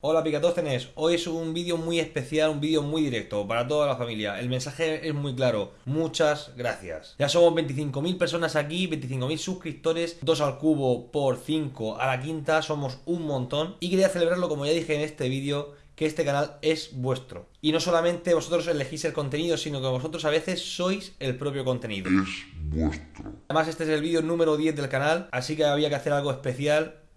Hola Picatócenes, hoy es un vídeo muy especial, un vídeo muy directo para toda la familia. El mensaje es muy claro, muchas gracias. Ya somos 25.000 personas aquí, 25.000 suscriptores, 2 al cubo por 5 a la quinta, somos un montón. Y quería celebrarlo como ya dije en este vídeo, que este canal es vuestro. Y no solamente vosotros elegís el contenido, sino que vosotros a veces sois el propio contenido. Es vuestro. Además este es el vídeo número 10 del canal, así que había que hacer algo especial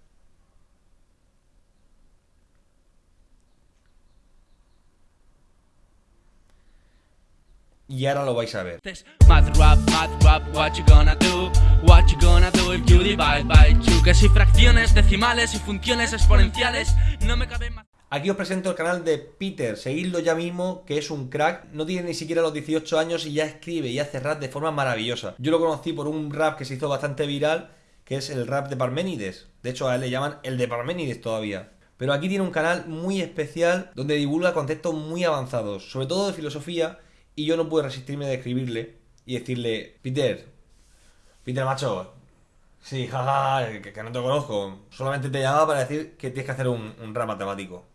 y ahora lo vais a ver. Mad rap, mad rap, what you gonna do? What you gonna do if you divide by two? Que si fracciones, decimales y funciones exponenciales no me caben más. Aquí os presento el canal de Peter, seguidlo ya mismo, que es un crack, no tiene ni siquiera los 18 años y ya escribe y hace rap de forma maravillosa. Yo lo conocí por un rap que se hizo bastante viral, que es el rap de Parménides. De hecho a él le llaman el de Parménides todavía. Pero aquí tiene un canal muy especial donde divulga conceptos muy avanzados, sobre todo de filosofía y yo no pude resistirme de escribirle y decirle, Peter, Peter macho, sí, jaja, que, no te conozco, solamente te llamaba para decir que tienes que hacer un, rap matemático.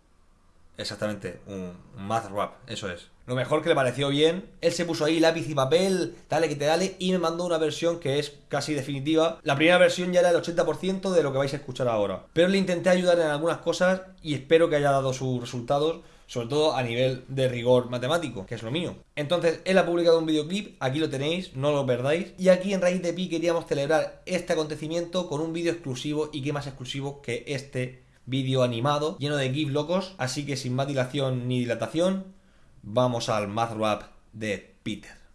Exactamente, un, un, math rap, eso es. Lo mejor que le pareció bien, él se puso ahí lápiz y papel, dale que te dale, y me mandó una versión que es casi definitiva. La primera versión ya era el 80% de lo que vais a escuchar ahora. Pero le intenté ayudar en algunas cosas y espero que haya dado sus resultados sobre todo a nivel de rigor matemático, que es lo mío. Entonces, él ha publicado un videoclip, aquí lo tenéis, no lo perdáis. Y aquí en Raíz de Pi queríamos celebrar este acontecimiento con un vídeo exclusivo, y qué más exclusivo que este vídeo animado, lleno de GIF locos. Así que sin más dilación ni dilatación, vamos al Math Rap de Peter.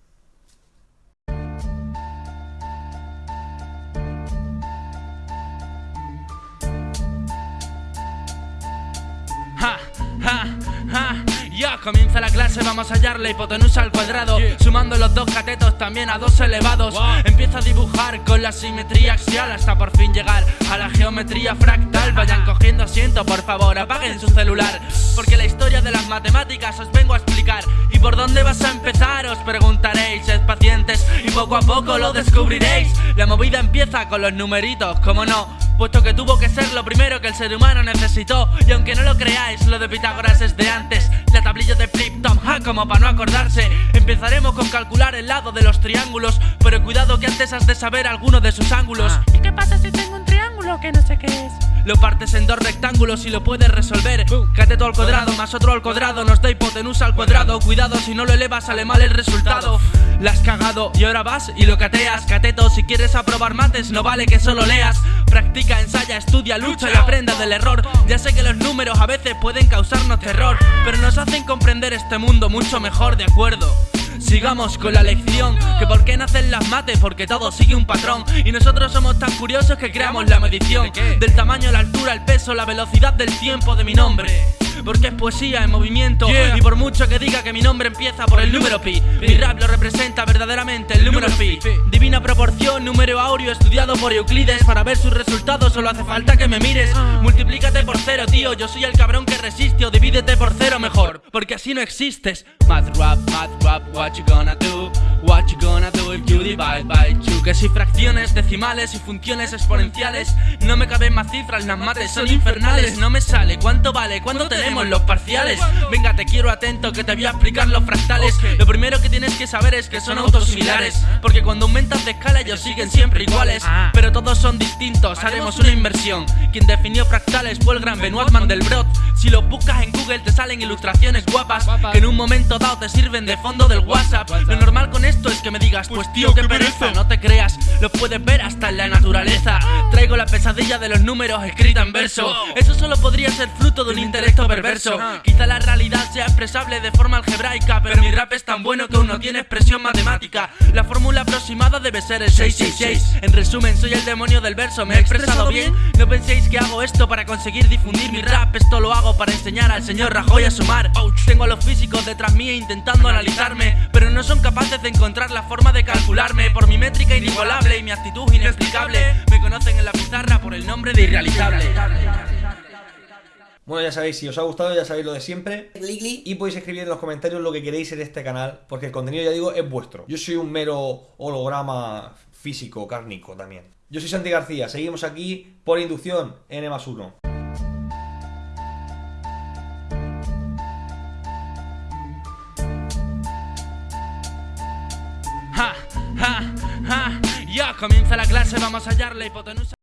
Comienza la clase, vamos a hallar la hipotenusa al cuadrado. Sumando los dos catetos también a dos elevados. Empieza a dibujar con la simetría axial Hasta por fin llegar a la geometría fractal. Vayan cogiendo asiento, por favor, apaguen su celular Porque la historia de las matemáticas os vengo a explicar. ¿Y por dónde vas a empezar? Os preguntaréis, sed pacientes y poco a poco lo descubriréis. La movida empieza con los numeritos, como no puesto que tuvo que ser lo primero que el ser humano necesitó. Y aunque no lo creáis, lo de Pitágoras es de antes. La tablilla de flip tom ha como para no acordarse. Empezaremos con calcular el lado de los triángulos, pero cuidado que antes has de saber alguno de sus ángulos. ¿Y qué pasa si tengo un que no sé qué es? Lo partes en dos rectángulos y lo puedes resolver. Cateto al cuadrado más otro al cuadrado. Nos da hipotenusa al cuadrado. Cuidado si no lo elevas sale mal el resultado. La has cagado y ahora vas y lo cateas. Cateto si quieres aprobar mates no vale que solo leas. Practica, ensaya, estudia, lucha y aprenda del error. Ya sé que los números a veces pueden causarnos terror Pero nos hacen comprender este mundo mucho mejor, ¿de acuerdo? Sigamos con la lección Que por qué nacen las mates, porque todo sigue un patrón. Y nosotros somos tan curiosos que creamos la medición. Del tamaño, la altura, el peso, la velocidad del tiempo de mi nombre. Porque es poesía en movimiento. Y por mucho que diga que mi nombre empieza por el número pi Mi rap lo representa verdaderamente el número pi. Divina proporción, número áureo estudiado por Euclides. Para ver sus resultados solo hace falta que me mires. Ah. Multiplícate por cero, tío, yo soy el cabrón que resiste O divídete por cero mejor, porque así no existes. Math rap, math rap, what you gonna do? What you gonna do if you divide by two? Que si fracciones, decimales y funciones exponenciales No me caben más cifras, las mates son infernales. No me sale, ¿cuánto vale? ¿Cuánto te tenemos los parciales. Venga, te quiero atento que te voy a explicar los fractales. Lo primero que tienes que saber es que son autosimilares Porque cuando aumentas de escala ellos siguen siempre iguales ah. Pero todos son distintos, haremos una inversión. Quien definió fractales fue el gran Benoit Mandelbrot. Si los buscas en Google te salen ilustraciones guapas Que en un momento dado te sirven de fondo del WhatsApp. Lo normal con esto es que me digas, pues, pues tío, pereza No te creas, lo puedes ver hasta en la naturaleza. Traigo la pesadilla de los números escrita en verso. Eso solo podría ser fruto de un intelecto perverso. Quizá la realidad sea expresable de forma algebraica Pero mi rap es tan bueno que uno tiene expresión matemática. La fórmula aproximada debe ser el 666 En resumen, soy el demonio del verso, ¿me he expresado bien? No penséis que hago esto para conseguir difundir mi rap Esto lo hago para enseñar al señor Rajoy a sumar. Tengo a los físicos detrás mía intentando analizarme. Pero no son capaces de encontrar la forma de Por mi métrica inigualable y mi actitud inexplicable Me conocen en la pizarra por el nombre de irrealizable bueno, ya sabéis, si os ha gustado, ya sabéis lo de siempre. Y podéis escribir en los comentarios lo que queréis en este canal, porque el contenido, ya digo, es vuestro. Yo soy un mero holograma físico, cárnico también. Yo soy Santi García, seguimos aquí por inducción N más 1. Comienza la clase, vamos a hallar la hipotenusa.